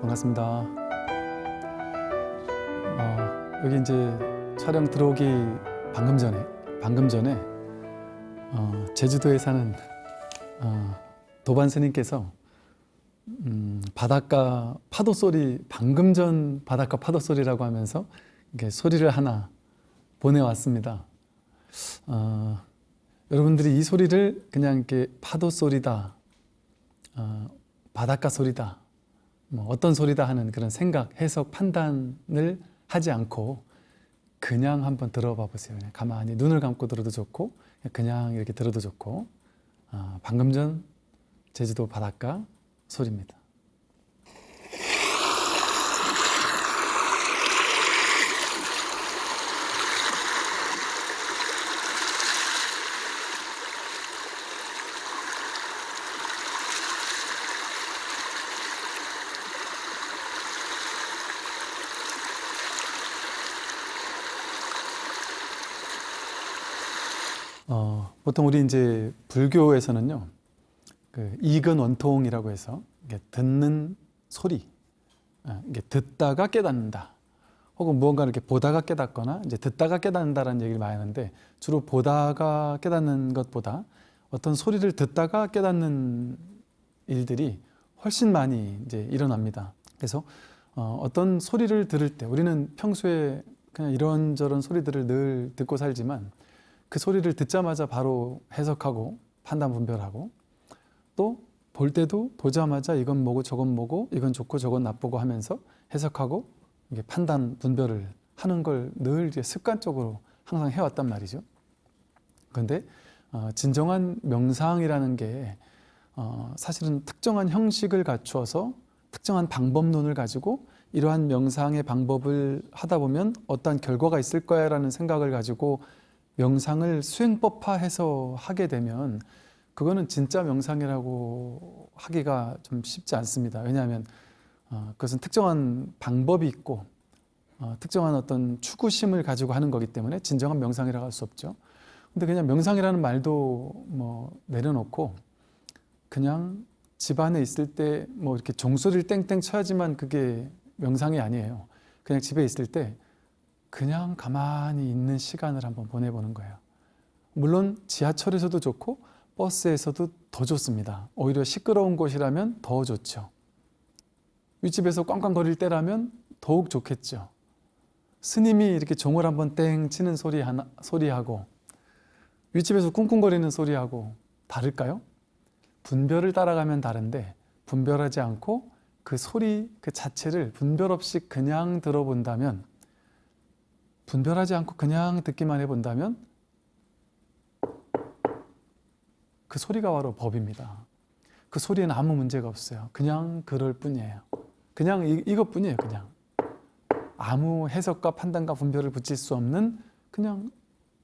반갑습니다. 어, 여기 이제 촬영 들어오기 방금 전에 방금 전에 어, 제주도에 사는 어, 도반 스님께서 음, 바닷가 파도 소리 방금 전 바닷가 파도 소리라고 하면서 이렇게 소리를 하나 보내왔습니다. 어, 여러분들이 이 소리를 그냥 이렇게 파도 소리다, 어, 바닷가 소리다, 뭐 어떤 소리다 하는 그런 생각, 해석, 판단을 하지 않고 그냥 한번 들어봐 보세요. 그냥 가만히 눈을 감고 들어도 좋고 그냥 이렇게 들어도 좋고 아, 방금 전 제주도 바닷가 소리입니다. 어, 보통 우리 이제 불교에서는요, 그 이근 원통이라고 해서 듣는 소리, 어, 이게 듣다가 깨닫는다. 혹은 무언가를 이렇게 보다가 깨닫거나 이제 듣다가 깨닫는다라는 얘기를 많이 하는데 주로 보다가 깨닫는 것보다 어떤 소리를 듣다가 깨닫는 일들이 훨씬 많이 이제 일어납니다. 그래서 어, 어떤 소리를 들을 때 우리는 평소에 그냥 이런저런 소리들을 늘 듣고 살지만 그 소리를 듣자마자 바로 해석하고 판단 분별하고 또 볼 때도 보자마자 이건 뭐고 저건 뭐고 이건 좋고 저건 나쁘고 하면서 해석하고 이게 판단 분별을 하는 걸늘 습관적으로 항상 해왔단 말이죠. 그런데 어, 진정한 명상이라는 게 어, 사실은 특정한 형식을 갖추어서 특정한 방법론을 가지고 이러한 명상의 방법을 하다 보면 어떤 결과가 있을 거야 라는 생각을 가지고 명상을 수행법화해서 하게 되면 그거는 진짜 명상이라고 하기가 좀 쉽지 않습니다. 왜냐하면 어, 그것은 특정한 방법이 있고 어, 특정한 어떤 추구심을 가지고 하는 거기 때문에 진정한 명상이라고 할 수 없죠. 근데 그냥 명상이라는 말도 뭐 내려놓고 그냥 집 안에 있을 때 뭐 이렇게 종소리를 땡땡 쳐야지만 그게 명상이 아니에요. 그냥 집에 있을 때 그냥 가만히 있는 시간을 한번 보내보는 거예요. 물론 지하철에서도 좋고 버스에서도 더 좋습니다. 오히려 시끄러운 곳이라면 더 좋죠. 윗집에서 꽝꽝거릴 때라면 더욱 좋겠죠. 스님이 이렇게 종을 한번 땡 치는 소리 하나, 소리하고 윗집에서 쿵쿵거리는 소리하고 다를까요? 분별을 따라가면 다른데 분별하지 않고 그 소리 그 자체를 분별 없이 그냥 들어본다면 분별하지 않고 그냥 듣기만 해본다면 그 소리가 바로 법입니다. 그 소리에는 아무 문제가 없어요. 그냥 그럴 뿐이에요. 그냥 이, 이것뿐이에요. 그냥 아무 해석과 판단과 분별을 붙일 수 없는 그냥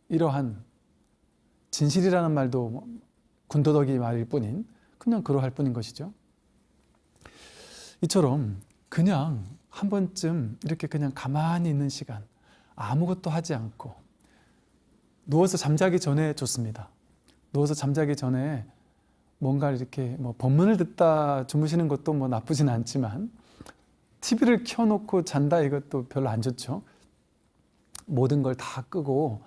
이러한 진실이라는 말도 군더더기 말일 뿐인 그냥 그러할 뿐인 것이죠. 이처럼 그냥 한 번쯤 이렇게 그냥 가만히 있는 시간 아무것도 하지 않고 누워서 잠자기 전에 좋습니다. 누워서 잠자기 전에 뭔가 이렇게 뭐 법문을 듣다 주무시는 것도 뭐 나쁘진 않지만 TV를 켜놓고 잔다 이것도 별로 안 좋죠. 모든 걸 다 끄고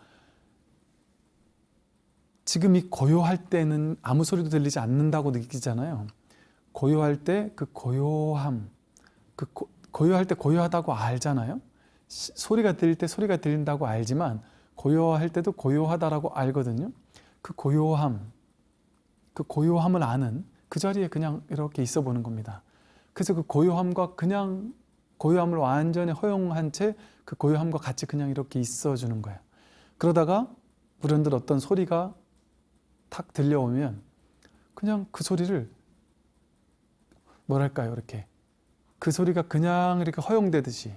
지금 이 고요할 때는 아무 소리도 들리지 않는다고 느끼잖아요. 고요할 때 그 고요함, 그 고, 고요할 때 고요하다고 알잖아요. 시, 소리가 들릴 때 소리가 들린다고 알지만 고요할 때도 고요하다라고 알거든요. 그 고요함, 그 고요함을 아는 그 자리에 그냥 이렇게 있어 보는 겁니다. 그래서 그 고요함과 그냥 고요함을 완전히 허용한 채 그 고요함과 같이 그냥 이렇게 있어 주는 거예요. 그러다가 불현듯 어떤 소리가 탁 들려오면 그냥 그 소리를 뭐랄까요 이렇게 그 소리가 그냥 이렇게 허용되듯이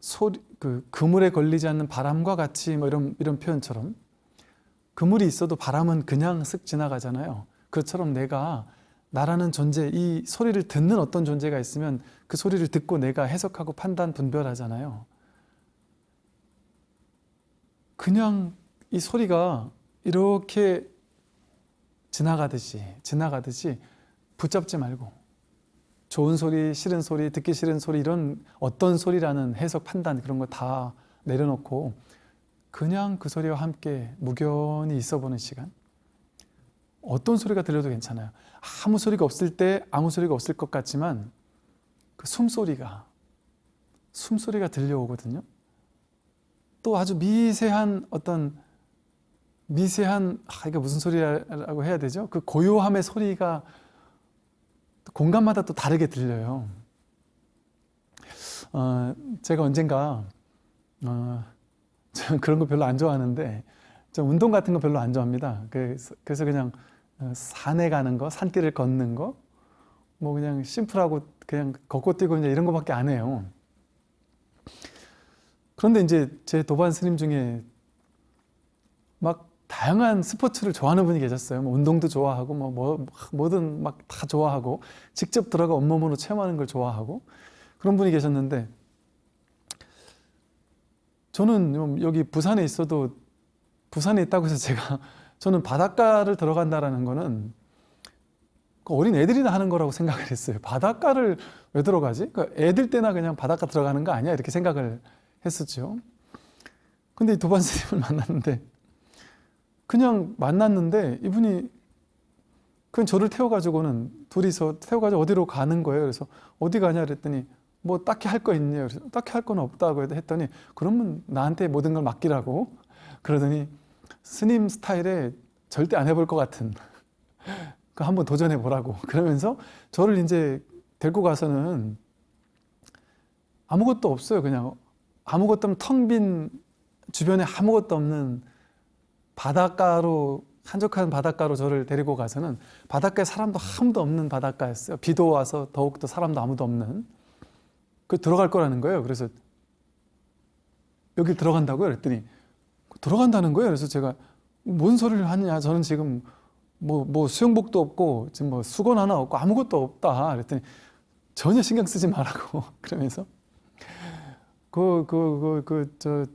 소리 그 그물에 걸리지 않는 바람과 같이 뭐 이런 이런 표현처럼 그물이 있어도 바람은 그냥 쓱 지나가잖아요. 그처럼 내가 나라는 존재, 이 소리를 듣는 어떤 존재가 있으면 그 소리를 듣고 내가 해석하고 판단, 분별하잖아요. 그냥 이 소리가 이렇게 지나가듯이, 지나가듯이 붙잡지 말고 좋은 소리, 싫은 소리, 듣기 싫은 소리 이런 어떤 소리라는 해석 판단 그런 거 다 내려놓고 그냥 그 소리와 함께 무견히 있어보는 시간. 어떤 소리가 들려도 괜찮아요. 아무 소리가 없을 때 아무 소리가 없을 것 같지만 그 숨소리가 숨소리가 들려오거든요. 또 아주 미세한 어떤 미세한 아 이게 무슨 소리라고 해야 되죠? 그 고요함의 소리가 공간마다 또 다르게 들려요. 어, 제가 언젠가 어, 그런 거 별로 안 좋아하는데 저 운동 같은 거 별로 안 좋아합니다. 그래서, 그래서 그냥 어, 산에 가는 거, 산길을 걷는 거, 뭐 그냥 심플하고 그냥 걷고 뛰고 이제 이런 거밖에 안 해요. 그런데 이제 제 도반 스님 중에 막 다양한 스포츠를 좋아하는 분이 계셨어요. 뭐 운동도 좋아하고 뭐, 뭐 뭐든 막 다 좋아하고 직접 들어가 온몸으로 체험하는 걸 좋아하고 그런 분이 계셨는데 저는 좀 여기 부산에 있어도 부산에 있다고 해서 제가 저는 바닷가를 들어간다라는 거는 그 어린 애들이나 하는 거라고 생각을 했어요. 바닷가를 왜 들어가지? 그 애들 때나 그냥 바닷가 들어가는 거 아니야? 이렇게 생각을 했었죠. 근데 이 도반 스님을 만났는데 그냥 만났는데 이분이 그냥 저를 태워가지고는 둘이서 태워가지고 어디로 가는 거예요. 그래서 어디 가냐 그랬더니 뭐 딱히 할 거 있냐. 그래서 딱히 할 건 없다고 했더니 그러면 나한테 모든 걸 맡기라고 그러더니 스님 스타일에 절대 안 해볼 것 같은. 그 한번 도전해 보라고. 그러면서 저를 이제 데리고 가서는 아무것도 없어요. 그냥 아무것도 없는 텅 빈 주변에 아무것도 없는 바닷가로 한적한 바닷가로 저를 데리고 가서는 바닷가에 사람도 아무도 없는 바닷가였어요. 비도 와서 더욱더 사람도 아무도 없는 그 들어갈 거라는 거예요. 그래서 여기 들어간다고요? 그랬더니 들어간다는 거예요. 그래서 제가 뭔 소리를 하느냐? 저는 지금 뭐, 뭐 수영복도 없고 지금 뭐 수건 하나 없고 아무것도 없다. 그랬더니 전혀 신경 쓰지 말라고 그러면서 그 그 그 그 저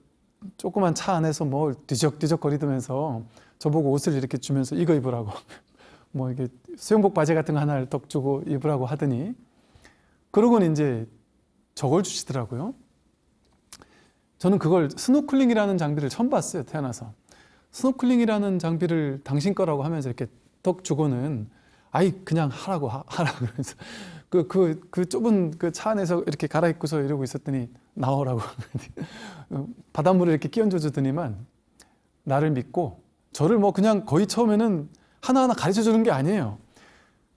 조그만 차 안에서 뭘 뒤적뒤적 거리면서 저보고 옷을 이렇게 주면서 이거 입으라고. 뭐 이게 수영복 바지 같은 거 하나를 떡 주고 입으라고 하더니. 그러고는 이제 저걸 주시더라고요. 저는 그걸 스노클링이라는 장비를 처음 봤어요 태어나서. 스노클링이라는 장비를 당신 거라고 하면서 이렇게 떡 주고는 아이 그냥 하라고 하, 하라 그러면서 그 그 그 좁은 그 차 안에서 이렇게 갈아입고서 이러고 있었더니 나오라고 바닷물을 이렇게 끼얹어 주더니만 나를 믿고 저를 뭐 그냥 거의 처음에는 하나하나 가르쳐 주는 게 아니에요.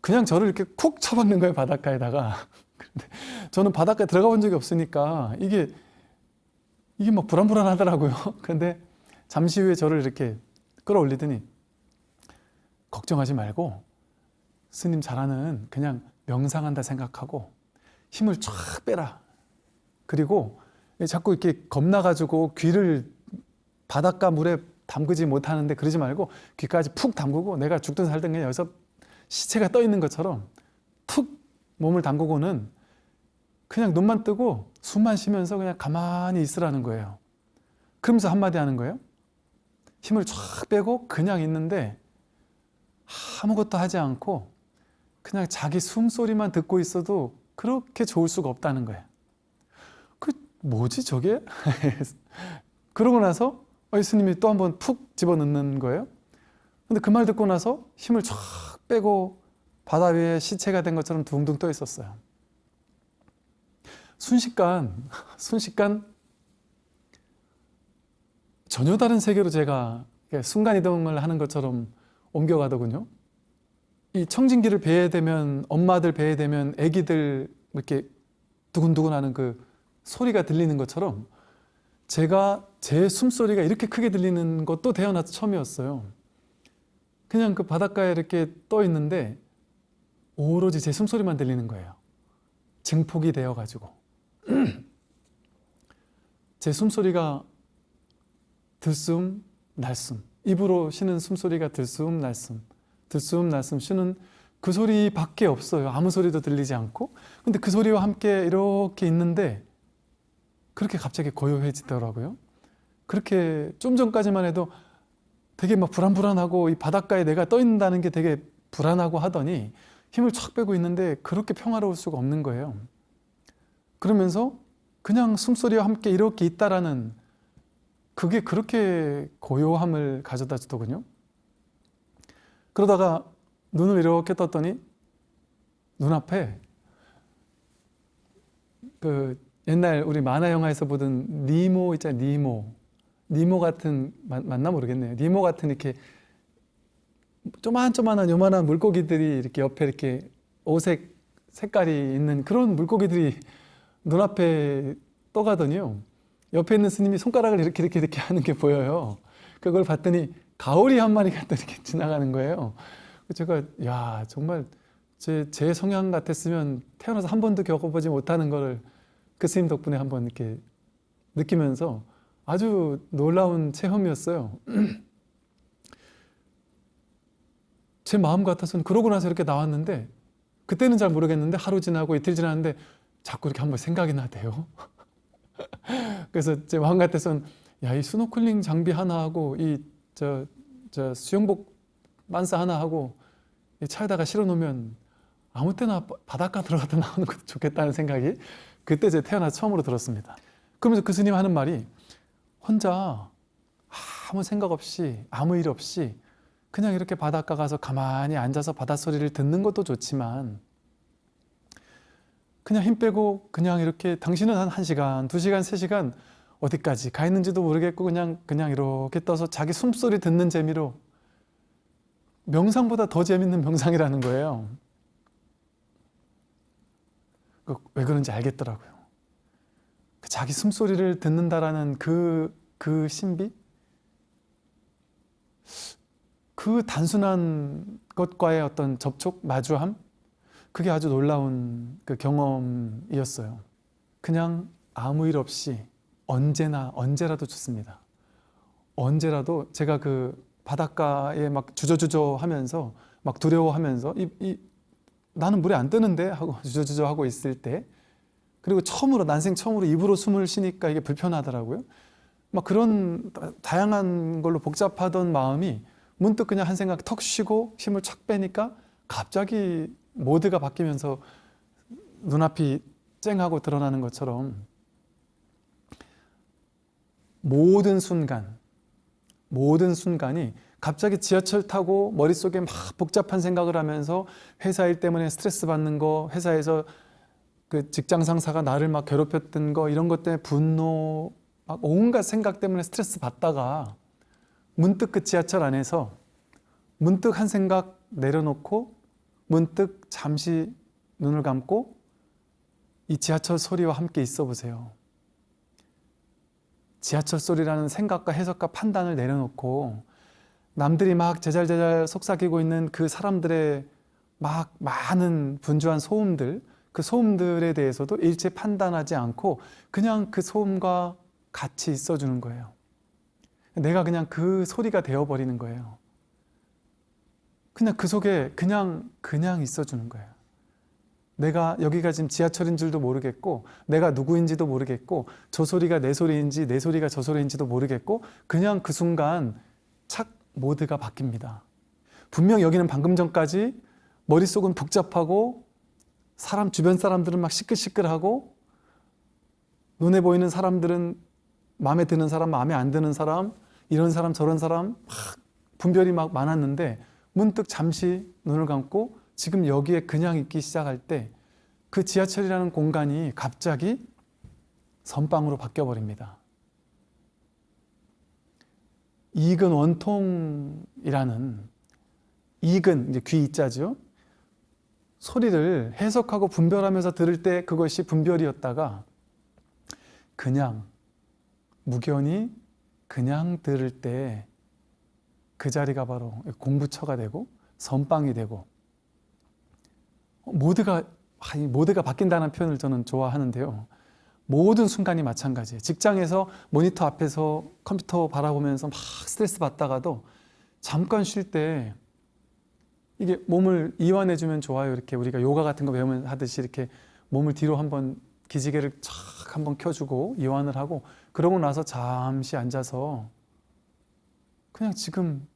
그냥 저를 이렇게 쿡 쳐박는 거예요 바닷가에다가. 근데 저는 바닷가에 들어가 본 적이 없으니까 이게 이게 막 불안불안하더라고요. 근데 잠시 후에 저를 이렇게 끌어올리더니 걱정하지 말고 스님 잘하는 그냥 명상한다 생각하고 힘을 쫙 빼라. 그리고 자꾸 이렇게 겁나가지고 귀를 바닷가 물에 담그지 못하는데 그러지 말고 귀까지 푹 담그고 내가 죽든 살든 그냥 여기서 시체가 떠 있는 것처럼 툭 몸을 담그고는 그냥 눈만 뜨고 숨만 쉬면서 그냥 가만히 있으라는 거예요. 그러면서 한마디 하는 거예요. 힘을 쫙 빼고 그냥 있는데 아무것도 하지 않고 그냥 자기 숨소리만 듣고 있어도 그렇게 좋을 수가 없다는 거예요. 그 뭐지 저게? 그러고 나서 예수님이 또 한번 푹 집어넣는 거예요. 근데 그 말 듣고 나서 힘을 쫙 빼고 바다 위에 시체가 된 것처럼 둥둥 떠 있었어요. 순식간, 순식간 전혀 다른 세계로 제가 순간이동을 하는 것처럼 옮겨가더군요. 이 청진기를 배에 대면 엄마들 배에 대면 아기들 이렇게 두근두근 하는 그 소리가 들리는 것처럼 제가 제 숨소리가 이렇게 크게 들리는 것도 태어나서 처음이었어요. 그냥 그 바닷가에 이렇게 떠 있는데 오로지 제 숨소리만 들리는 거예요. 증폭이 되어가지고. 제 숨소리가 들숨, 날숨. 입으로 쉬는 숨소리가 들숨, 날숨. 들숨, 날숨 쉬는 그 소리밖에 없어요. 아무 소리도 들리지 않고. 근데 그 소리와 함께 이렇게 있는데 그렇게 갑자기 고요해지더라고요. 그렇게 좀 전까지만 해도 되게 막 불안불안하고 이 바닷가에 내가 떠 있는다는 게 되게 불안하고 하더니 힘을 촥 빼고 있는데 그렇게 평화로울 수가 없는 거예요. 그러면서 그냥 숨소리와 함께 이렇게 있다라는 그게 그렇게 고요함을 가져다 주더군요. 그러다가 눈을 이렇게 떴더니 눈앞에 그 옛날 우리 만화 영화에서 보던 니모 있잖아요. 니모. 니모 같은 맞, 맞나 모르겠네요. 니모 같은 이렇게 조만조만한 요만한 물고기들이 이렇게 옆에 이렇게 오색 색깔이 있는 그런 물고기들이 눈앞에 떠가더니요. 옆에 있는 스님이 손가락을 이렇게 이렇게 이렇게 하는 게 보여요. 그걸 봤더니 가오리 한 마리가 또 이렇게 지나가는 거예요. 제가 야 정말 제, 제 성향 같았으면 태어나서 한 번도 겪어보지 못하는 거를 그 스님 덕분에 한번 이렇게 느끼면서 아주 놀라운 체험이었어요. 제 마음 같아서는 그러고 나서 이렇게 나왔는데 그때는 잘 모르겠는데 하루 지나고 이틀 지났는데 자꾸 이렇게 한번 생각이 나대요. 그래서 제 마음 같아서는 야 이 스노클링 장비 하나 하고 이 저 저 수영복 만사 하나 하고 이 차에다가 실어 놓으면 아무 때나 바닷가 들어갔다 나오는 것도 좋겠다는 생각이 그때 제 태어나서 처음으로 들었습니다. 그러면서 그 스님 하는 말이 혼자 아무 생각 없이 아무 일 없이 그냥 이렇게 바닷가 가서 가만히 앉아서 바닷소리를 듣는 것도 좋지만 그냥 힘 빼고 그냥 이렇게 당신은 한 1시간, 2시간, 3시간 어디까지 가 있는지도 모르겠고 그냥 그냥 이렇게 떠서 자기 숨소리 듣는 재미로 명상보다 더 재밌는 명상이라는 거예요. 그왜 그런지 알겠더라고요. 그 자기 숨소리를 듣는다라는 그, 그 신비? 그 단순한 것과의 어떤 접촉, 마주함? 그게 아주 놀라운 그 경험이었어요. 그냥 아무 일 없이 언제나, 언제라도 좋습니다. 언제라도 제가 그 바닷가에 막 주저주저 하면서 막 두려워하면서 이, 이 나는 물에 안 뜨는데 하고 주저주저 하고 있을 때 그리고 처음으로 난생 처음으로 입으로 숨을 쉬니까 이게 불편하더라고요. 막 그런 다양한 걸로 복잡하던 마음이 문득 그냥 한 생각 턱 쉬고 힘을 착 빼니까 갑자기 모드가 바뀌면서 눈앞이 쨍하고 드러나는 것처럼 모든 순간, 모든 순간이 갑자기 지하철 타고 머릿속에 막 복잡한 생각을 하면서 회사 일 때문에 스트레스 받는 거, 회사에서 그 직장 상사가 나를 막 괴롭혔던 거 이런 것 때문에 분노, 막 온갖 생각 때문에 스트레스 받다가 문득 그 지하철 안에서 문득 한 생각 내려놓고 문득 잠시 눈을 감고 이 지하철 소리와 함께 있어 보세요. 지하철 소리라는 생각과 해석과 판단을 내려놓고 남들이 막 제잘제잘 속삭이고 있는 그 사람들의 막 많은 분주한 소음들 그 소음들에 대해서도 일체 판단하지 않고 그냥 그 소음과 같이 있어주는 거예요. 내가 그냥 그 소리가 되어버리는 거예요. 그냥 그 속에 그냥 그냥 있어주는 거예요. 내가 여기가 지금 지하철인 줄도 모르겠고 내가 누구인지도 모르겠고 저 소리가 내 소리인지 내 소리가 저 소리인지도 모르겠고 그냥 그 순간 착 모드가 바뀝니다. 분명 여기는 방금 전까지 머릿속은 복잡하고 사람 주변 사람들은 막 시끌시끌하고 눈에 보이는 사람들은 마음에 드는 사람, 마음에 안 드는 사람, 이런 사람 저런 사람 막 분별이 막 많았는데 문득 잠시 눈을 감고 지금 여기에 그냥 있기 시작할 때 그 지하철이라는 공간이 갑자기 선빵으로 바뀌어 버립니다. 이근 원통이라는 이근 이제 귀 이자죠. 소리를 해석하고 분별하면서 들을 때 그것이 분별이었다가 그냥 무견히 그냥 들을 때 그 자리가 바로 공부처가 되고 선빵이 되고 모두가 모두가 바뀐다는 표현을 저는 좋아하는데요. 모든 순간이 마찬가지예요. 직장에서 모니터 앞에서 컴퓨터 바라보면서 막 스트레스 받다가도 잠깐 쉴 때 이게 몸을 이완해 주면 좋아요. 이렇게 우리가 요가 같은 거 배우면 하듯이 이렇게 몸을 뒤로 한번 기지개를 촥 한번 켜주고 이완을 하고 그러고 나서 잠시 앉아서 그냥 지금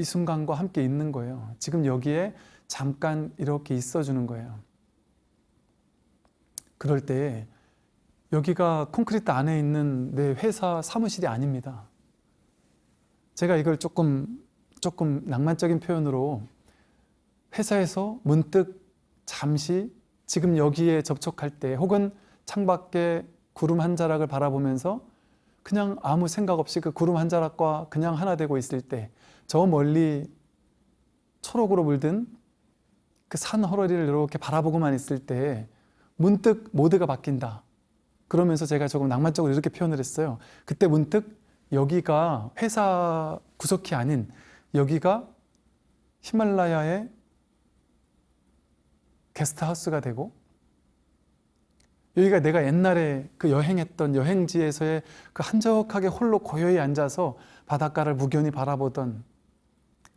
이 순간과 함께 있는 거예요. 지금 여기에 잠깐 이렇게 있어 주는 거예요. 그럴 때 여기가 콘크리트 안에 있는 내 회사 사무실이 아닙니다. 제가 이걸 조금 조금 낭만적인 표현으로 회사에서 문득 잠시 지금 여기에 접촉할 때 혹은 창밖에 구름 한 자락을 바라보면서 그냥 아무 생각 없이 그 구름 한 자락과 그냥 하나 되고 있을 때 저 멀리 초록으로 물든 그 산 허러리를 이렇게 바라보고만 있을 때 문득 모드가 바뀐다. 그러면서 제가 조금 낭만적으로 이렇게 표현을 했어요. 그때 문득 여기가 회사 구석이 아닌 여기가 히말라야의 게스트하우스가 되고 여기가 내가 옛날에 그 여행했던 여행지에서의 그 한적하게 홀로 고요히 앉아서 바닷가를 무견히 바라보던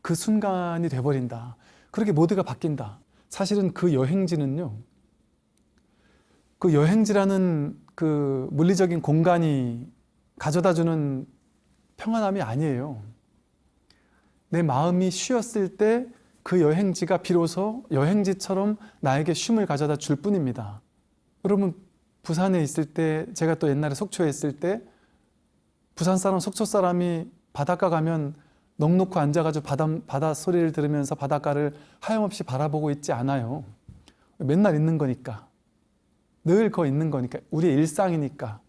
그 순간이 돼버린다. 그렇게 모두가 바뀐다. 사실은 그 여행지는요. 그 여행지라는 그 물리적인 공간이 가져다주는 평안함이 아니에요. 내 마음이 쉬었을 때 그 여행지가 비로소 여행지처럼 나에게 쉼을 가져다 줄 뿐입니다. 여러분 부산에 있을 때 제가 또 옛날에 속초에 있을 때 부산 사람 속초 사람이 바닷가 가면 넋 놓고 앉아가지고 바다, 바다 소리를 들으면서 바닷가를 하염없이 바라보고 있지 않아요. 맨날 있는 거니까. 늘 거 있는 거니까. 우리의 일상이니까.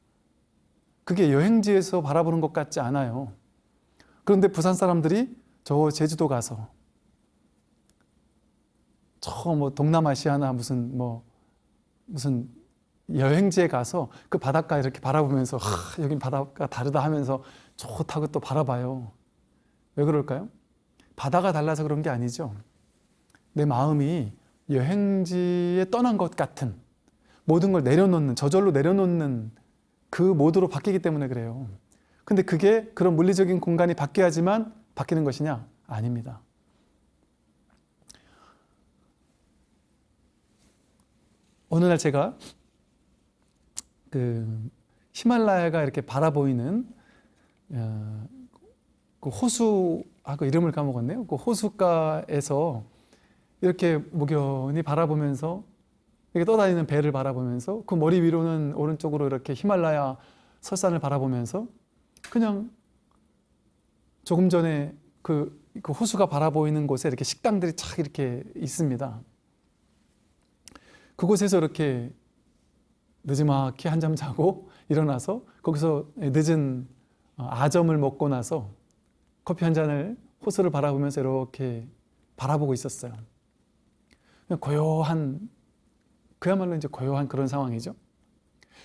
그게 여행지에서 바라보는 것 같지 않아요. 그런데 부산 사람들이 저 제주도 가서 저 뭐 동남아시아나 무슨 뭐 무슨 여행지에 가서 그 바닷가 이렇게 바라보면서 하, 여긴 바닷가 다르다 하면서 좋다고 또 바라봐요. 왜 그럴까요? 바다가 달라서 그런 게 아니죠. 내 마음이 여행지에 떠난 것 같은 모든 걸 내려놓는 저절로 내려놓는 그 모드로 바뀌기 때문에 그래요. 근데 그게 그런 물리적인 공간이 바뀌어야지만 바뀌는 것이냐? 아닙니다. 어느 날 제가 그 히말라야가 이렇게 바라보이는 어, 그 호수 아 그 이름을 까먹었네요. 그 호수가에서 이렇게 무견히 바라보면서 이렇게 떠다니는 배를 바라보면서 그 머리 위로는 오른쪽으로 이렇게 히말라야 설산을 바라보면서 그냥 조금 전에 그, 그 호수가 바라보이는 곳에 이렇게 식당들이 착 이렇게 있습니다. 그곳에서 이렇게 늦지막히 한잠 자고 일어나서 거기서 늦은 어, 아점을 먹고 나서 커피 한 잔을 호수를 바라보면서 이렇게 바라보고 있었어요. 고요한 그야말로 이제 고요한 그런 상황이죠.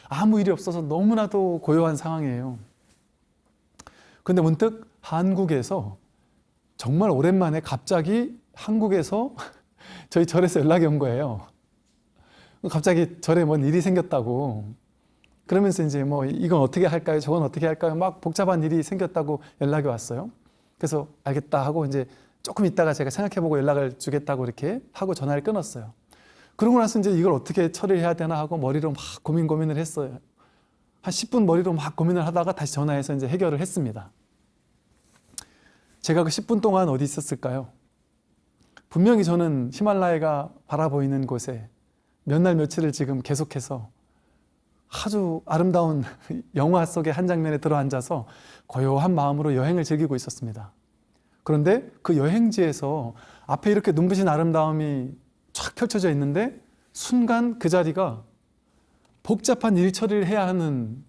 아무 일이 없어서 너무나도 고요한 상황이에요. 근데 문득 한국에서 정말 오랜만에 갑자기 한국에서 저희 절에서 연락이 온 거예요. 갑자기 절에 뭔 일이 생겼다고. 그러면서 이제 뭐 이건 어떻게 할까요? 저건 어떻게 할까요? 막 복잡한 일이 생겼다고 연락이 왔어요. 그래서 알겠다 하고 이제 조금 있다가 제가 생각해보고 연락을 주겠다고 이렇게 하고 전화를 끊었어요. 그러고 나서 이제 이걸 어떻게 처리해야 되나 하고 머리로 막 고민 고민을 했어요. 한 10분 머리로 막 고민을 하다가 다시 전화해서 이제 해결을 했습니다. 제가 그 10분 동안 어디 있었을까요? 분명히 저는 히말라야가 바라보이는 곳에 몇 날 며칠을 지금 계속해서 아주 아름다운 영화 속의 한 장면에 들어앉아서 고요한 마음으로 여행을 즐기고 있었습니다. 그런데 그 여행지에서 앞에 이렇게 눈부신 아름다움이 쫙 펼쳐져 있는데 순간 그 자리가 복잡한 일 처리를 해야 하는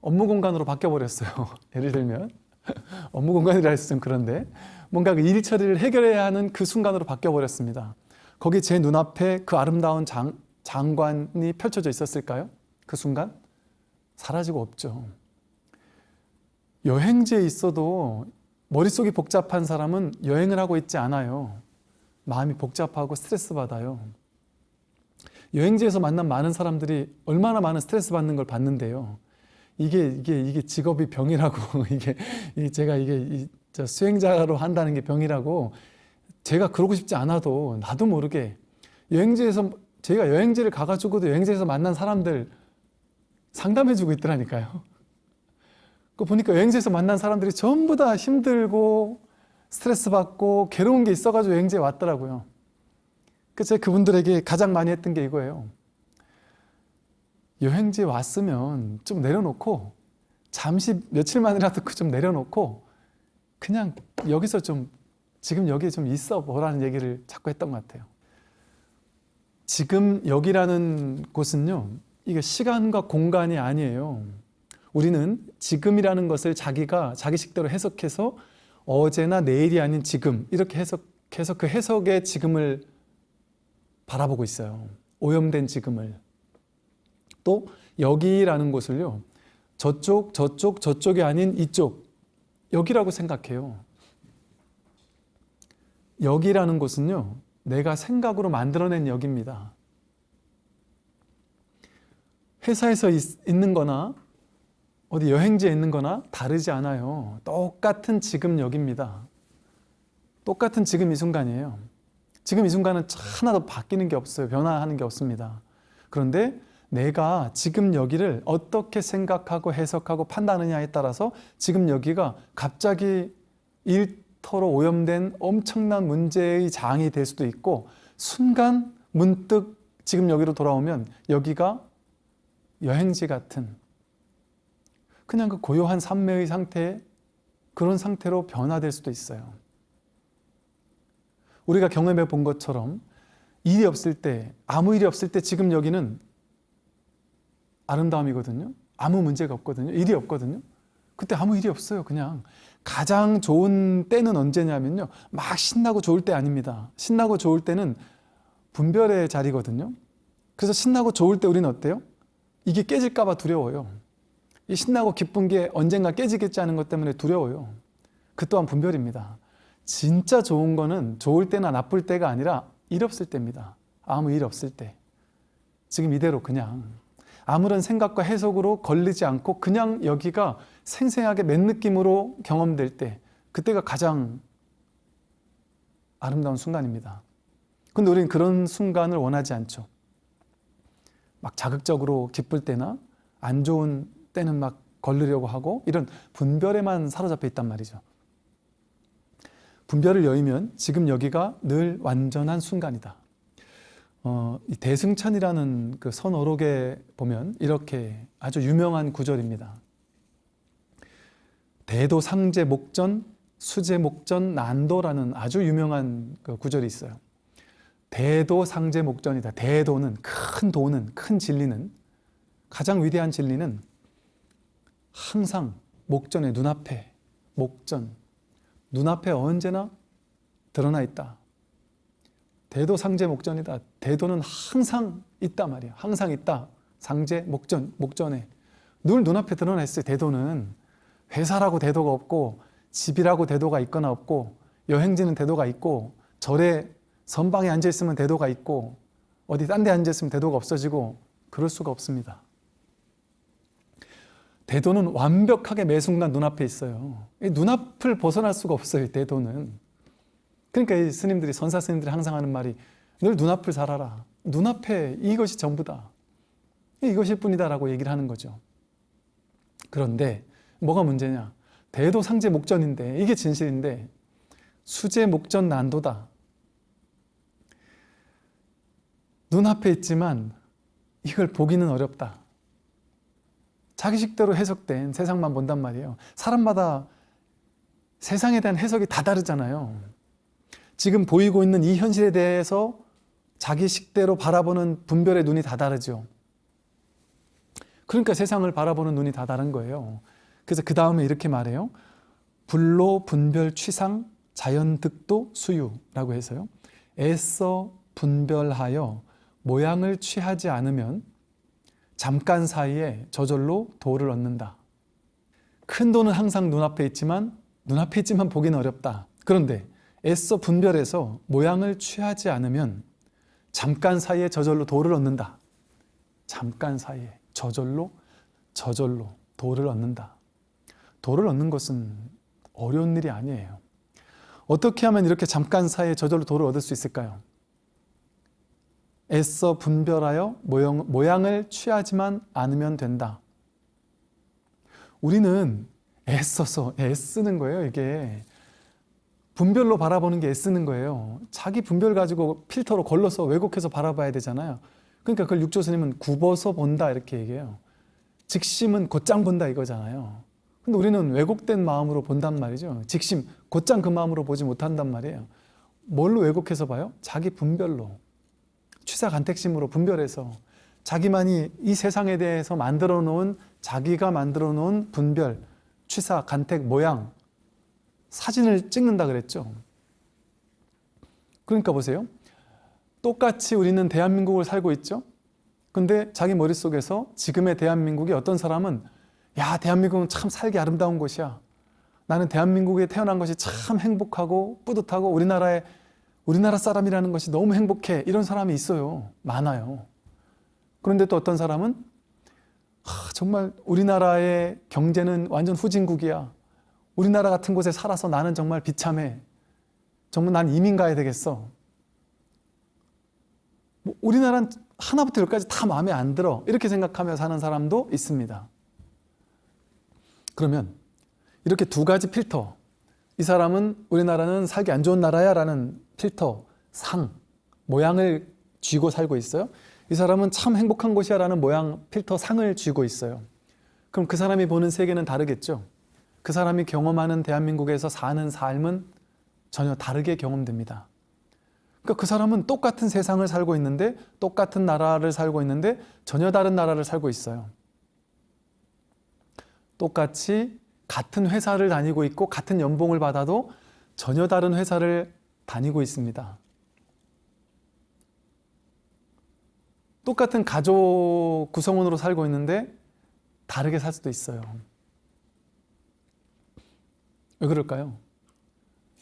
업무 공간으로 바뀌어 버렸어요. 예를 들면 업무 공간이라 해서 좀 그런데 뭔가 그 일 처리를 해결해야 하는 그 순간으로 바뀌어 버렸습니다. 거기 제 눈앞에 그 아름다운 장, 장관이 펼쳐져 있었을까요? 그 순간? 사라지고 없죠. 여행지에 있어도 머릿속이 복잡한 사람은 여행을 하고 있지 않아요. 마음이 복잡하고 스트레스 받아요. 여행지에서 만난 많은 사람들이 얼마나 많은 스트레스 받는 걸 봤는데요. 이게 이게 이게 직업이 병이라고 이게 제가 이게 수행자로 한다는 게 병이라고 제가 그러고 싶지 않아도 나도 모르게 여행지에서 제가 여행지를 가가지고도 여행지에서 만난 사람들 상담해주고 있더라니까요. 그 보니까 여행지에서 만난 사람들이 전부 다 힘들고 스트레스 받고 괴로운 게 있어가지고 여행지에 왔더라고요. 그래서 제가 그분들에게 가장 많이 했던 게 이거예요. 여행지에 왔으면 좀 내려놓고 잠시 며칠만이라도 그좀 내려놓고 그냥 여기서 좀 지금 여기에 좀 있어 보라는 얘기를 자꾸 했던 것 같아요. 지금 여기라는 곳은요, 이게 시간과 공간이 아니에요. 우리는 지금이라는 것을 자기가 자기 식대로 해석해서 어제나 내일이 아닌 지금 이렇게 해석해서 그 해석의 지금을 바라보고 있어요. 오염된 지금을. 또 여기라는 곳을요. 저쪽, 저쪽, 저쪽이 아닌 이쪽 여기라고 생각해요. 여기라는 곳은요. 내가 생각으로 만들어낸 여기입니다. 회사에서 있, 있는 거나 어디 여행지에 있는 거나 다르지 않아요. 똑같은 지금 여기입니다. 똑같은 지금 이 순간이에요. 지금 이 순간은 하나도 바뀌는 게 없어요. 변화하는 게 없습니다. 그런데 내가 지금 여기를 어떻게 생각하고 해석하고 판단하느냐에 따라서 지금 여기가 갑자기 일터로 오염된 엄청난 문제의 장이 될 수도 있고 순간 문득 지금 여기로 돌아오면 여기가 여행지 같은 그냥 그 고요한 산매의 상태 그런 상태로 변화될 수도 있어요. 우리가 경험해 본 것처럼 일이 없을 때 아무 일이 없을 때 지금 여기는 아름다움이거든요. 아무 문제가 없거든요. 일이 없거든요. 그때 아무 일이 없어요. 그냥 가장 좋은 때는 언제냐면요. 막 신나고 좋을 때 아닙니다. 신나고 좋을 때는 분별의 자리거든요. 그래서 신나고 좋을 때 우리는 어때요? 이게 깨질까 봐 두려워요. 이 신나고 기쁜 게 언젠가 깨지겠지 하는 것 때문에 두려워요. 그 또한 분별입니다. 진짜 좋은 거는 좋을 때나 나쁠 때가 아니라 일 없을 때입니다. 아무 일 없을 때. 지금 이대로 그냥 아무런 생각과 해석으로 걸리지 않고 그냥 여기가 생생하게 맨 느낌으로 경험될 때 그때가 가장 아름다운 순간입니다. 근데 우리는 그런 순간을 원하지 않죠. 막 자극적으로 기쁠 때나 안 좋은 때는 막 걸리려고 하고 이런 분별에만 사로잡혀 있단 말이죠. 분별을 여의면 지금 여기가 늘 완전한 순간이다. 어, 이 대승천이라는 그 선어록에 보면 이렇게 아주 유명한 구절입니다. 대도 상제 목전 수제 목전 난도라는 아주 유명한 그 구절이 있어요. 대도 상제 목전이다. 대도는 큰 도는 큰 진리는 가장 위대한 진리는 항상 목전의 눈앞에 목전 눈앞에 언제나 드러나 있다. 대도 상제 목전이다. 대도는 항상 있다 말이야. 항상 있다. 상제 목전 목전에 늘 눈앞에 드러나 있어요. 대도는 회사라고 대도가 없고 집이라고 대도가 있거나 없고 여행지는 대도가 있고 절에 선방에 앉아 있으면 대도가 있고 어디 딴 데 앉아 있으면 대도가 없어지고 그럴 수가 없습니다. 대도는 완벽하게 매 순간 눈앞에 있어요. 눈앞을 벗어날 수가 없어요. 대도는. 그러니까 이 스님들이 선사 스님들이 항상 하는 말이 늘 눈앞을 살아라. 눈앞에 이것이 전부다. 이것일 뿐이다 라고 얘기를 하는 거죠. 그런데 뭐가 문제냐? 대도 상제 목전인데 이게 진실인데 수제 목전 난도다. 눈앞에 있지만 이걸 보기는 어렵다. 자기식대로 해석된 세상만 본단 말이에요. 사람마다 세상에 대한 해석이 다 다르잖아요. 지금 보이고 있는 이 현실에 대해서 자기식대로 바라보는 분별의 눈이 다 다르죠. 그러니까 세상을 바라보는 눈이 다 다른 거예요. 그래서 그 다음에 이렇게 말해요. 불로 분별 취상 자연득도 수유라고 해서요. 애써 분별하여 모양을 취하지 않으면 잠깐 사이에 저절로 도를 얻는다. 큰 도는 항상 눈앞에 있지만 눈앞에 있지만 보기는 어렵다. 그런데 애써 분별해서 모양을 취하지 않으면 잠깐 사이에 저절로 도를 얻는다. 잠깐 사이에 저절로 저절로 도를 얻는다. 도를 얻는 것은 어려운 일이 아니에요. 어떻게 하면 이렇게 잠깐 사이에 저절로 도를 얻을 수 있을까요? 애써 분별하여 모양, 모양을 취하지만 않으면 된다. 우리는 애써서 애쓰는 거예요, 이게. 분별로 바라보는 게 애쓰는 거예요. 자기 분별 가지고 필터로 걸러서 왜곡해서 바라봐야 되잖아요. 그러니까 그걸 육조 스님은 굽어서 본다 이렇게 얘기해요. 직심은 곧장 본다 이거잖아요. 근데 우리는 왜곡된 마음으로 본단 말이죠. 직심, 곧장 그 마음으로 보지 못한단 말이에요. 뭘로 왜곡해서 봐요? 자기 분별로. 취사 간택심으로 분별해서 자기만이 이 세상에 대해서 만들어 놓은 자기가 만들어 놓은 분별, 취사, 간택, 모양, 사진을 찍는다 그랬죠. 그러니까 보세요. 똑같이 우리는 대한민국을 살고 있죠. 근데 자기 머릿속에서 지금의 대한민국이 어떤 사람은 야, 대한민국은 참 살기 아름다운 곳이야. 나는 대한민국에 태어난 것이 참 행복하고 뿌듯하고 우리나라에 우리나라 사람이라는 것이 너무 행복해. 이런 사람이 있어요. 많아요. 그런데 또 어떤 사람은 하, 정말 우리나라의 경제는 완전 후진국이야. 우리나라 같은 곳에 살아서 나는 정말 비참해. 정말 난 이민 가야 되겠어. 뭐 우리나라는 하나부터 열까지 다 마음에 안 들어. 이렇게 생각하며 사는 사람도 있습니다. 그러면 이렇게 두 가지 필터. 이 사람은 우리나라는 살기 안 좋은 나라야 라는 필터, 상, 모양을 쥐고 살고 있어요. 이 사람은 참 행복한 곳이야 라는 모양, 필터, 상을 쥐고 있어요. 그럼 그 사람이 보는 세계는 다르겠죠. 그 사람이 경험하는 대한민국에서 사는 삶은 전혀 다르게 경험됩니다. 그러니까 그 사람은 똑같은 세상을 살고 있는데 똑같은 나라를 살고 있는데 전혀 다른 나라를 살고 있어요. 똑같이 같은 회사를 다니고 있고 같은 연봉을 받아도 전혀 다른 회사를 다니고 있습니다. 똑같은 가족 구성원으로 살고 있는데 다르게 살 수도 있어요. 왜 그럴까요?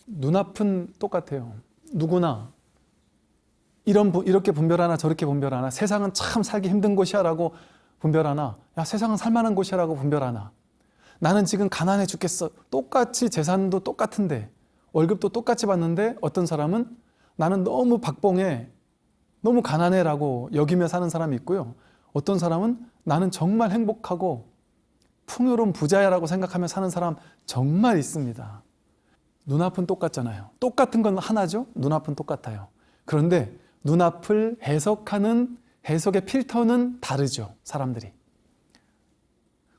눈앞은 똑같아요. 누구나 이런 이렇게 분별하나 저렇게 분별하나 세상은 참 살기 힘든 곳이야 라고 분별하나 야 세상은 살만한 곳이야 라고 분별하나 나는 지금 가난해 죽겠어. 똑같이 재산도 똑같은데 월급도 똑같이 받는데 어떤 사람은 나는 너무 박봉해 너무 가난해 라고 여기며 사는 사람이 있고요. 어떤 사람은 나는 정말 행복하고 풍요로운 부자야 라고 생각하며 사는 사람 정말 있습니다. 눈앞은 똑같잖아요. 똑같은 건 하나죠? 눈앞은 똑같아요. 그런데 눈앞을 해석하는 해석의 필터는 다르죠 사람들이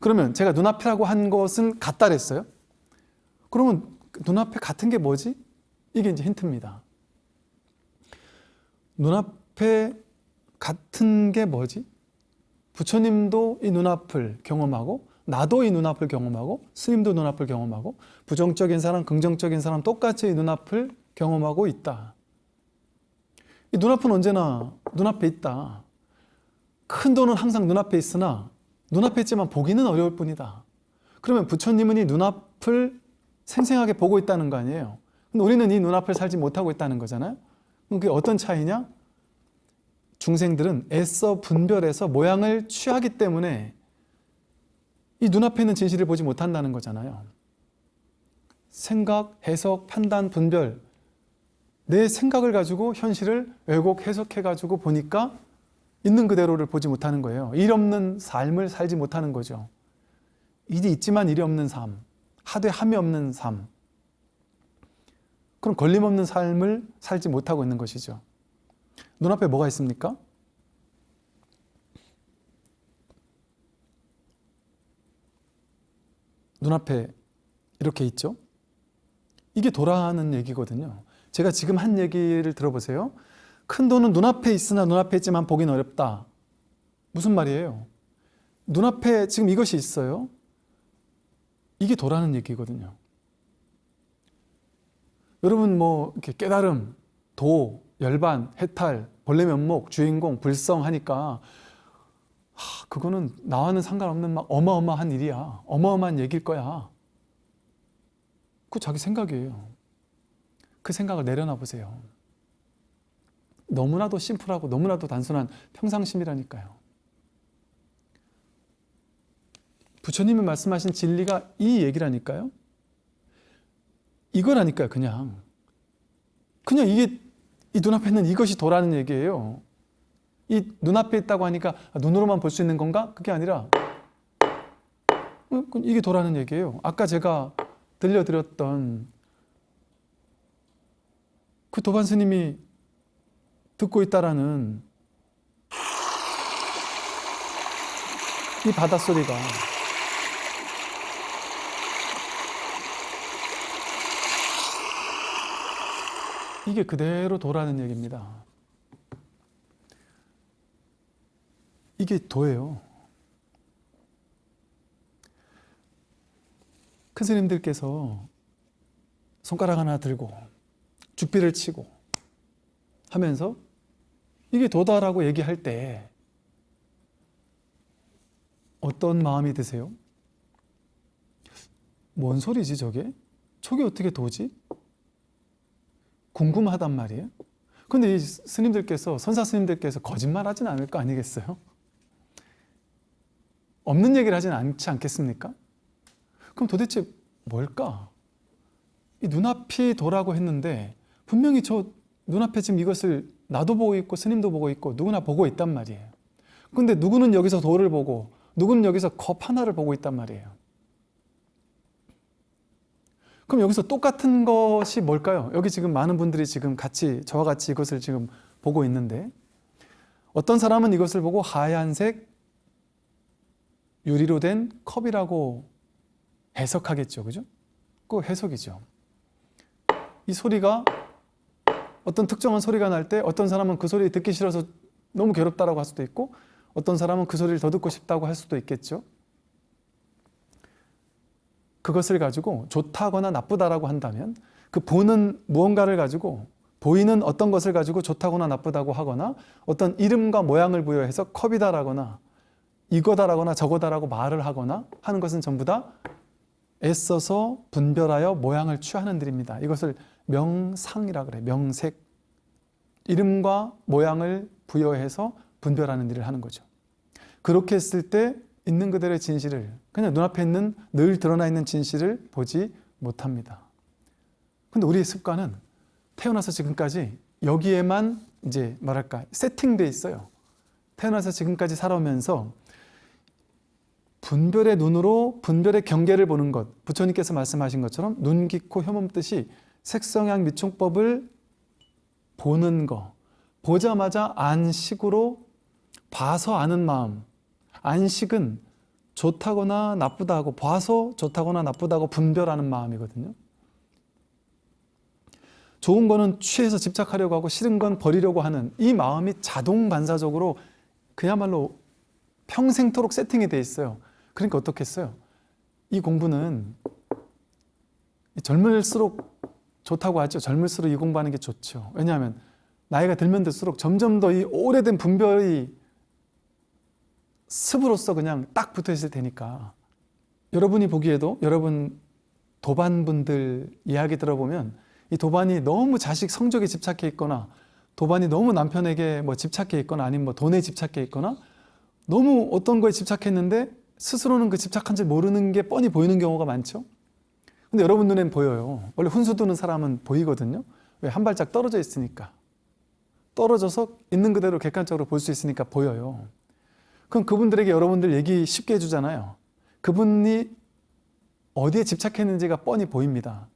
그러면 제가 눈앞이라고 한 것은 같다 그랬어요 그러면 눈앞에 같은 게 뭐지? 이게 이제 힌트입니다 눈앞에 같은 게 뭐지? 부처님도 이 눈앞을 경험하고 나도 이 눈앞을 경험하고 스님도 눈앞을 경험하고 부정적인 사람, 긍정적인 사람 똑같이 이 눈앞을 경험하고 있다. 이 눈앞은 언제나 눈앞에 있다. 큰 돈은 항상 눈앞에 있으나 눈앞에 있지만 보기는 어려울 뿐이다. 그러면 부처님은 이 눈앞을 생생하게 보고 있다는 거 아니에요. 우리는 이 눈앞을 살지 못하고 있다는 거잖아요. 그게 어떤 차이냐? 중생들은 애써 분별해서 모양을 취하기 때문에 이 눈앞에 있는 진실을 보지 못한다는 거잖아요. 생각, 해석, 판단, 분별 내 생각을 가지고 현실을 왜곡, 해석해가지고 보니까 있는 그대로를 보지 못하는 거예요. 일 없는 삶을 살지 못하는 거죠. 일이 있지만 일이 없는 삶, 하되 함이 없는 삶. 그럼 걸림없는 삶을 살지 못하고 있는 것이죠. 눈앞에 뭐가 있습니까? 눈앞에 이렇게 있죠. 이게 도라는 얘기거든요. 제가 지금 한 얘기를 들어보세요. 큰 돈은 눈앞에 있으나 눈앞에 있지만 보긴 어렵다. 무슨 말이에요? 눈앞에 지금 이것이 있어요. 이게 도라는 얘기거든요. 여러분 뭐 이렇게 깨달음, 도, 열반, 해탈, 본래 면목, 주인공, 불성 하니까 하, 그거는 나와는 상관없는 막 어마어마한 일이야. 어마어마한 얘기일 거야. 그 자기 생각이에요. 그 생각을 내려놔 보세요. 너무나도 심플하고 너무나도 단순한 평상심이라니까요. 부처님이 말씀하신 진리가 이 얘기라니까요. 이거라니까요, 그냥. 그냥 이게 이 눈앞에 있는 이것이 도라는 얘기예요. 이 눈앞에 있다고 하니까 눈으로만 볼 수 있는 건가? 그게 아니라 어, 이게 도라는 얘기예요. 아까 제가 들려드렸던 그 도반 스님이 듣고 있다라는 이 바닷소리가 이게 그대로 도라는 얘기입니다. 이게 도예요. 큰 스님들께서 손가락 하나 들고 죽비를 치고 하면서 이게 도다라고 얘기할 때 어떤 마음이 드세요? 뭔 소리지 저게? 저게 어떻게 도지? 궁금하단 말이에요. 근데 이 스님들께서 선사 스님들께서 거짓말 하진 않을 거 아니겠어요? 없는 얘기를 하진 않지 않겠습니까? 그럼 도대체 뭘까? 이 눈앞이 도라고 했는데 분명히 저 눈앞에 지금 이것을 나도 보고 있고 스님도 보고 있고 누구나 보고 있단 말이에요. 근데 누구는 여기서 돌을 보고 누구는 여기서 컵 하나를 보고 있단 말이에요. 그럼 여기서 똑같은 것이 뭘까요? 여기 지금 많은 분들이 지금 같이 저와 같이 이것을 지금 보고 있는데 어떤 사람은 이것을 보고 하얀색 유리로 된 컵이라고 해석하겠죠. 그죠? 그 해석이죠. 이 소리가 어떤 특정한 소리가 날 때 어떤 사람은 그 소리 듣기 싫어서 너무 괴롭다라고 할 수도 있고 어떤 사람은 그 소리를 더 듣고 싶다고 할 수도 있겠죠. 그것을 가지고 좋다거나 나쁘다라고 한다면 그 보는 무언가를 가지고 보이는 어떤 것을 가지고 좋다거나 나쁘다고 하거나 어떤 이름과 모양을 부여해서 컵이다라거나 이거다라거나 저거다라고 말을 하거나 하는 것은 전부 다 애써서 분별하여 모양을 취하는 일입니다. 이것을 명상이라 그래. 명색. 이름과 모양을 부여해서 분별하는 일을 하는 거죠. 그렇게 했을 때 있는 그대로의 진실을 그냥 눈앞에 있는 늘 드러나 있는 진실을 보지 못합니다. 근데 우리의 습관은 태어나서 지금까지 여기에만 이제 뭐랄까 세팅돼 있어요. 태어나서 지금까지 살아오면서 분별의 눈으로 분별의 경계를 보는 것 부처님께서 말씀하신 것처럼 눈, 귀, 코, 혀몸 뜻이 색성향 미총법을 보는 거 보자마자 안식으로 봐서 아는 마음. 안식은 좋다거나 나쁘다고 봐서 좋다거나 나쁘다고 분별하는 마음이거든요. 좋은 거는 취해서 집착하려고 하고 싫은 건 버리려고 하는 이 마음이 자동 반사적으로 그야말로 평생토록 세팅이 돼 있어요. 그러니까 어떻겠어요? 이 공부는 젊을수록 좋다고 하죠. 젊을수록 이 공부하는 게 좋죠. 왜냐하면 나이가 들면 들수록 점점 더 이 오래된 분별이 습으로서 그냥 딱 붙어 있을 테니까 여러분이 보기에도 여러분 도반분들 이야기 들어보면 이 도반이 너무 자식 성적에 집착해 있거나 도반이 너무 남편에게 뭐 집착해 있거나 아니면 뭐 돈에 집착해 있거나 너무 어떤 거에 집착했는데 스스로는 그 집착한 줄 모르는 게 뻔히 보이는 경우가 많죠. 근데 여러분 눈엔 보여요. 원래 훈수 두는 사람은 보이거든요. 왜? 한 발짝 떨어져 있으니까. 떨어져서 있는 그대로 객관적으로 볼 수 있으니까 보여요. 그럼 그분들에게 여러분들 얘기 쉽게 해주잖아요. 그분이 어디에 집착했는지가 뻔히 보입니다.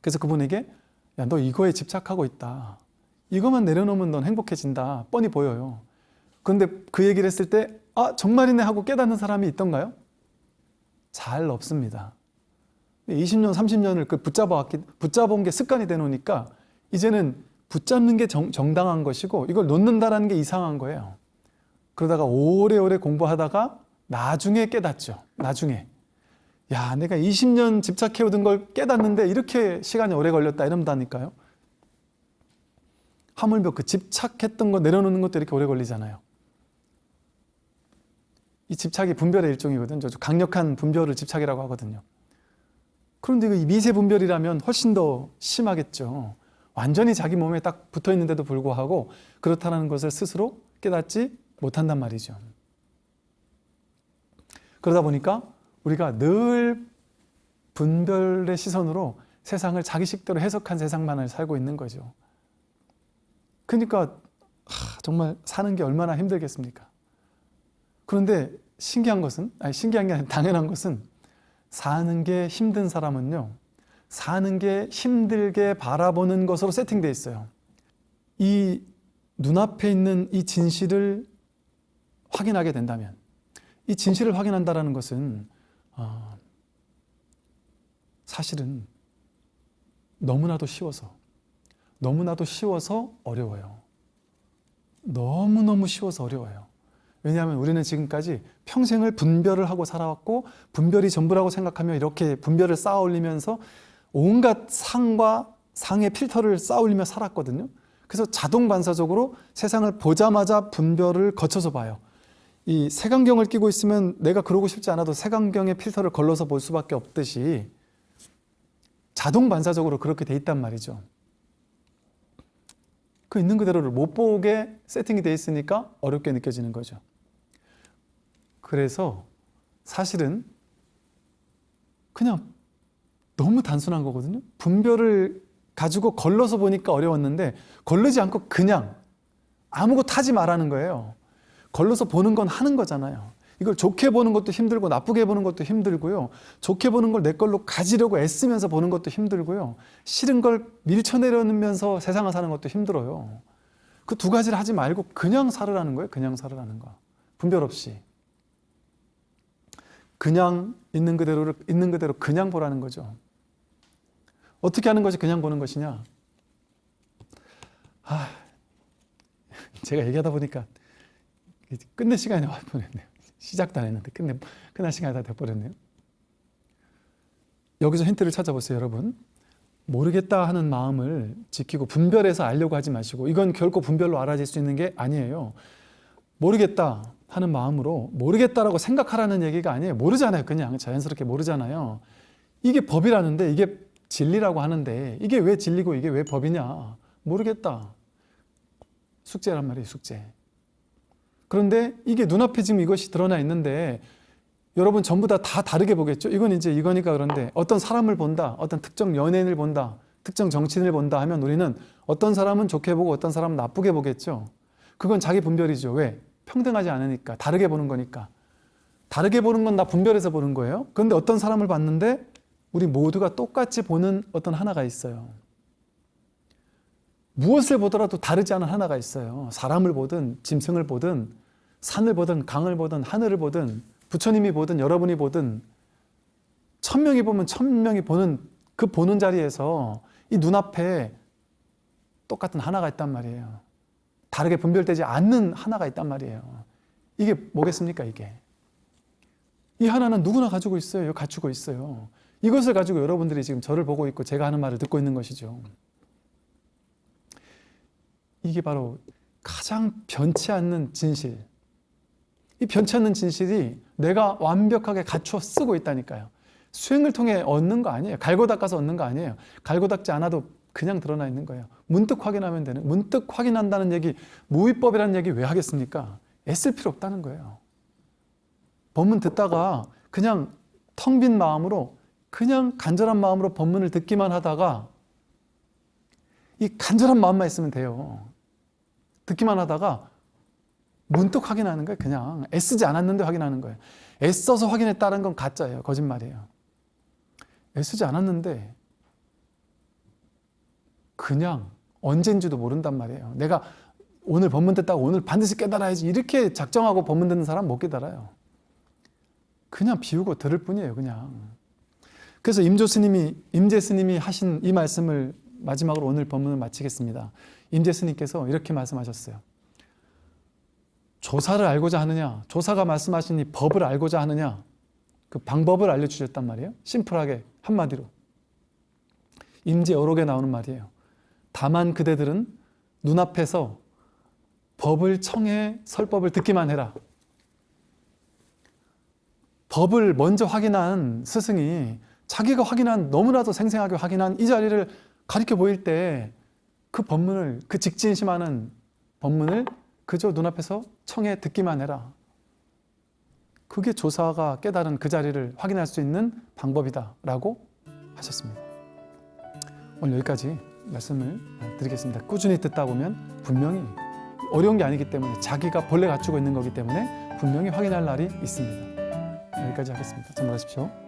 그래서 그분에게 야, 너 이거에 집착하고 있다. 이것만 내려놓으면 넌 행복해진다. 뻔히 보여요. 그런데 그 얘기를 했을 때 아 정말이네 하고 깨닫는 사람이 있던가요? 잘 없습니다. 20년, 30년을 그 붙잡아 붙잡은 게 습관이 되 놓으니까 이제는 붙잡는 게 정, 정당한 것이고 이걸 놓는다라는 게 이상한 거예요. 그러다가 오래오래 공부하다가 나중에 깨닫죠. 나중에. 야, 내가 20년 집착해오던 걸 깨닫는데 이렇게 시간이 오래 걸렸다 이런다니까요. 하물며 그 집착했던 거 내려놓는 것도 이렇게 오래 걸리잖아요. 이 집착이 분별의 일종이거든요. 강력한 분별을 집착이라고 하거든요. 그런데 이 미세 분별이라면 훨씬 더 심하겠죠. 완전히 자기 몸에 딱 붙어 있는데도 불구하고 그렇다는 것을 스스로 깨닫지 못한단 말이죠. 그러다 보니까 우리가 늘 분별의 시선으로 세상을 자기식대로 해석한 세상만을 살고 있는 거죠. 그러니까 정말 사는 게 얼마나 힘들겠습니까? 그런데 신기한 것은, 아니 신기한 게 아니라 당연한 것은 사는 게 힘든 사람은요. 사는 게 힘들게 바라보는 것으로 세팅되어 있어요. 이 눈앞에 있는 이 진실을 확인하게 된다면 이 진실을 확인한다는 것은 어, 사실은 너무나도 쉬워서 너무나도 쉬워서 어려워요. 너무너무 쉬워서 어려워요. 왜냐하면 우리는 지금까지 평생을 분별을 하고 살아왔고 분별이 전부라고 생각하며 이렇게 분별을 쌓아 올리면서 온갖 상과 상의 필터를 쌓아 올리며 살았거든요. 그래서 자동 반사적으로 세상을 보자마자 분별을 거쳐서 봐요. 이 색안경을 끼고 있으면 내가 그러고 싶지 않아도 색안경의 필터를 걸러서 볼 수밖에 없듯이 자동 반사적으로 그렇게 돼 있단 말이죠. 그 있는 그대로를 못 보게 세팅이 돼 있으니까 어렵게 느껴지는 거죠. 그래서 사실은 그냥 너무 단순한 거거든요. 분별을 가지고 걸러서 보니까 어려웠는데 걸르지 않고 그냥 아무것도 하지 말라는 거예요. 걸러서 보는 건 하는 거잖아요. 이걸 좋게 보는 것도 힘들고 나쁘게 보는 것도 힘들고요. 좋게 보는 걸 내 걸로 가지려고 애쓰면서 보는 것도 힘들고요. 싫은 걸 밀쳐내려면서 세상을 사는 것도 힘들어요. 그 두 가지를 하지 말고 그냥 살으라는 거예요. 그냥 살으라는 거. 분별 없이. 그냥 있는 그대로를 있는 그대로 그냥 보라는 거죠. 어떻게 하는 것이 그냥 보는 것이냐? 아, 제가 얘기하다 보니까 끝낼 시간이 와 버렸네요. 시작도 안 했는데 끝내 끝날 시간이 다 돼버렸네요. 여기서 힌트를 찾아보세요, 여러분. 모르겠다 하는 마음을 지키고 분별해서 알려고 하지 마시고 이건 결코 분별로 알아질 수 있는 게 아니에요. 모르겠다 하는 마음으로 모르겠다라고 생각하라는 얘기가 아니에요. 모르잖아요. 그냥 자연스럽게 모르잖아요. 이게 법이라는데 이게 진리라고 하는데 이게 왜 진리고 이게 왜 법이냐? 모르겠다. 숙제란 말이에요, 숙제. 그런데 이게 눈앞에 지금 이것이 드러나 있는데 여러분 전부 다 다 다르게 보겠죠. 이건 이제 이거니까 그런데 어떤 사람을 본다, 어떤 특정 연예인을 본다, 특정 정치인을 본다 하면 우리는 어떤 사람은 좋게 보고 어떤 사람은 나쁘게 보겠죠. 그건 자기 분별이죠. 왜? 평등하지 않으니까 다르게 보는 거니까. 다르게 보는 건 나 분별해서 보는 거예요. 그런데 어떤 사람을 봤는데 우리 모두가 똑같이 보는 어떤 하나가 있어요. 무엇을 보더라도 다르지 않은 하나가 있어요. 사람을 보든 짐승을 보든 산을 보든 강을 보든 하늘을 보든 부처님이 보든 여러분이 보든 천 명이 보면 천 명이 보는 그 보는 자리에서 이 눈앞에 똑같은 하나가 있단 말이에요. 다르게 분별되지 않는 하나가 있단 말이에요. 이게 뭐겠습니까 이게? 이 하나는 누구나 가지고 있어요. 갖추고 있어요. 이것을 가지고 여러분들이 지금 저를 보고 있고 제가 하는 말을 듣고 있는 것이죠. 이게 바로 가장 변치 않는 진실. 이 변치 않는 진실이 내가 완벽하게 갖춰 쓰고 있다니까요. 수행을 통해 얻는 거 아니에요. 갈고 닦아서 얻는 거 아니에요. 갈고 닦지 않아도 그냥 드러나 있는 거예요. 문득 확인하면 되는, 문득 확인한다는 얘기, 무위법이라는 얘기 왜 하겠습니까? 애쓸 필요 없다는 거예요. 법문 듣다가 그냥 텅 빈 마음으로, 그냥 간절한 마음으로 법문을 듣기만 하다가 이 간절한 마음만 있으면 돼요. 듣기만 하다가 문득 확인하는 거예요. 그냥 애쓰지 않았는데 확인하는 거예요. 애써서 확인했다는 건 가짜예요. 거짓말이에요. 애쓰지 않았는데 그냥 언젠지도 모른단 말이에요. 내가 오늘 법문 듣다가 오늘 반드시 깨달아야지 이렇게 작정하고 법문 듣는 사람 못 깨달아요. 그냥 비우고 들을 뿐이에요. 그냥. 그래서 임조 스님이 임재 스님이 하신 이 말씀을 마지막으로 오늘 법문을 마치겠습니다. 임재 스님께서 이렇게 말씀하셨어요. 조사를 알고자 하느냐, 조사가 말씀하신 이 법을 알고자 하느냐, 그 방법을 알려주셨단 말이에요. 심플하게 한마디로. 임재 어록에 나오는 말이에요. 다만 그대들은 눈앞에서 법을 청해 설법을 듣기만 해라. 법을 먼저 확인한 스승이 자기가 확인한 너무나도 생생하게 확인한 이 자리를 가리켜 보일 때 그 법문을 그 직진심하는 법문을 그저 눈앞에서 청해 듣기만 해라. 그게 조사가 깨달은 그 자리를 확인할 수 있는 방법이다 라고 하셨습니다. 오늘 여기까지 말씀을 드리겠습니다. 꾸준히 듣다 보면 분명히 어려운 게 아니기 때문에 자기가 본래 갖추고 있는 거기 때문에 분명히 확인할 날이 있습니다. 여기까지 하겠습니다. 정말 하십시오.